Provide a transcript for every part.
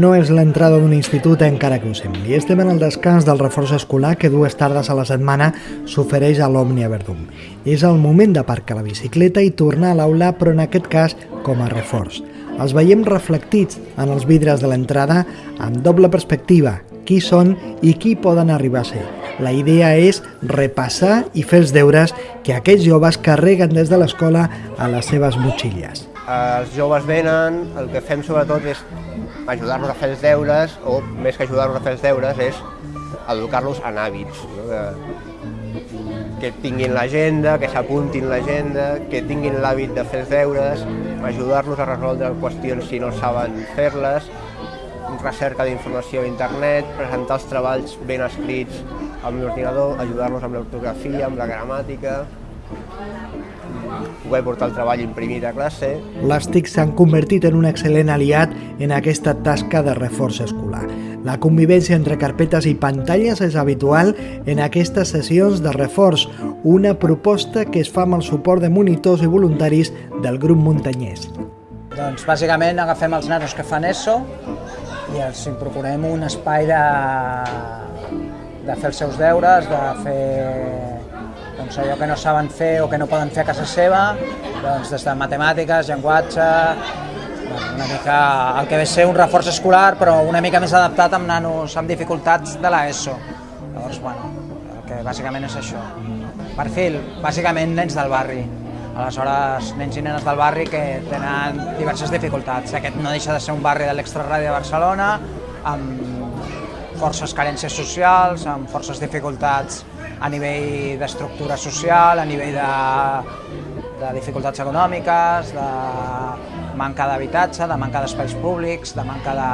No és l'entrada d'un institut encara que ho sembli. Estem en el descans del reforç escolar que dues tardes a la setmana s'ofereix a l'Òmnia Verdum. És el moment d'aparcar la bicicleta i tornar a l'aula, però en aquest cas com a reforç. Els veiem reflectits en els vidres de l'entrada amb doble perspectiva, qui són i qui poden arribar a ser. La idea és repassar i fer els deures que aquests joves carreguen des de l'escola a les seves motxilles. Els joves venen, el que fem sobretot és ajudar-los a fer els deures, o més que ajudar-los a fer els deures, és educar-los en hàbits. No? Que, que tinguin l'agenda, que s'apuntin l'agenda, que tinguin l'hàbit de fer els deures, ajudar-los a resoldre qüestions si no saben fer-les, recerca d'informació a internet, presentar els treballs ben escrits amb l'ordinador, ajudar-los amb l'ortografia, amb la gramàtica, poder portar el treball imprimit a classe. Les TIC s'han convertit en un excel·lent aliat en aquesta tasca de reforç escolar. La convivència entre carpetes i pantalles és habitual en aquestes sessions de reforç, una proposta que es fa amb el suport de monitors i voluntaris del grup muntanyès. Doncs bàsicament agafem els nanos que fan ESO i els procurem un espai de, de fer els seus deures, de fer doncs allò que no saben fer o que no poden fer a casa seva, doncs des de matemàtiques, llenguatge, una mica el que ve ser un reforç escolar, però una mica més adaptat amb nanos amb dificultats de l'ESO. Llavors, bueno, el que bàsicament és això. Perfil, bàsicament nens del barri. Aleshores, nens i nenes del barri que tenen diverses dificultats. Aquest no deixa de ser un barri de l'extraradi de Barcelona, amb forces carències socials, amb forces dificultats a nivell d'estructura social, a nivell de, de dificultats econòmiques, de manca d'habitatge, de manca d'espais públics, de manca de,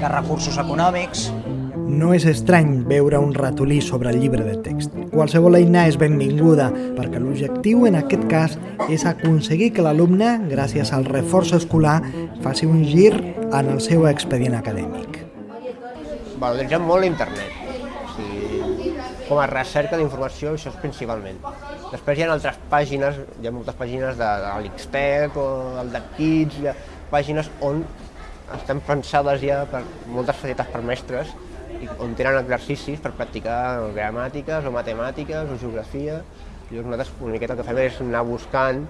de recursos econòmics. No és estrany veure un ratolí sobre el llibre de text. Qualsevol eina és benvinguda, perquè l'objectiu en aquest cas és aconseguir que l'alumne, gràcies al reforç escolar, faci un gir en el seu expedient acadèmic. Valoritzem molt l'internet com a recerca d'informació, això és principalment. Després hi ha altres pàgines, hi ha moltes pàgines de, de l'Xtec o del de Kids, hi ha pàgines on estan pensades ja per moltes facilitats per mestres on tenen exercicis per practicar gramàtiques o matemàtiques o geografia. Llavors nosaltres una miqueta el que fem és anar buscant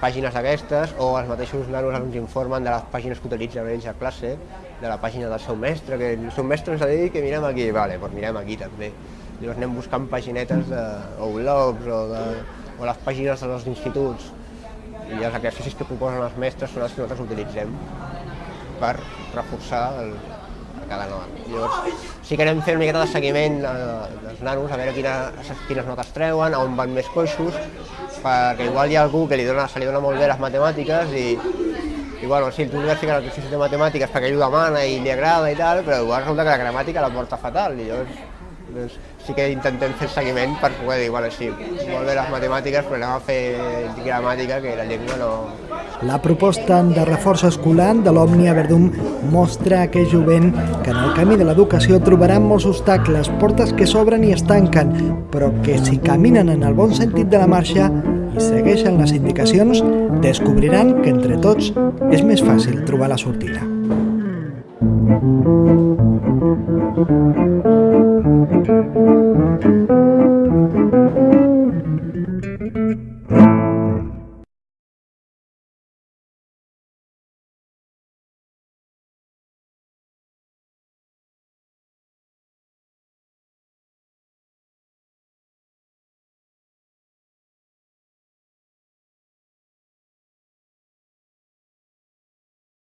pàgines d'aquestes o els mateixos nanos ens informen de les pàgines que utilitzen ells a classe, de la pàgina del seu mestre, que el seu mestre ens ha dit que mirem aquí, vale, doncs mirem aquí també. Llavors anem buscant paginetes de, o blogs o, de, o les pàgines dels instituts i els exercicis que proposen els mestres són els que nosaltres utilitzem per reforçar el, cada nota. Llavors, sí que anem fent una miqueta de seguiment dels nanos, a veure quina, quines notes treuen, on van més coixos, perquè igual hi ha algú que li dona, se li dona molt bé les matemàtiques i, i bueno, sí, tu li vas ficar l'exercici de matemàtiques perquè ell ho demana i li agrada i tal, però igual resulta que la gramàtica la porta fatal i llavors doncs, sí que intentem fer seguiment per poder dir, bueno, sí, molt bé les matemàtiques, però anem a fer gramàtica, que la llengua no... La proposta de reforç escolar de l'Òmnia Verdum mostra a aquell jovent que en el camí de l'educació trobaran molts obstacles, portes que s'obren i es tanquen, però que si caminen en el bon sentit de la marxa i segueixen les indicacions, descobriran que entre tots és més fàcil trobar la sortida. Thank you.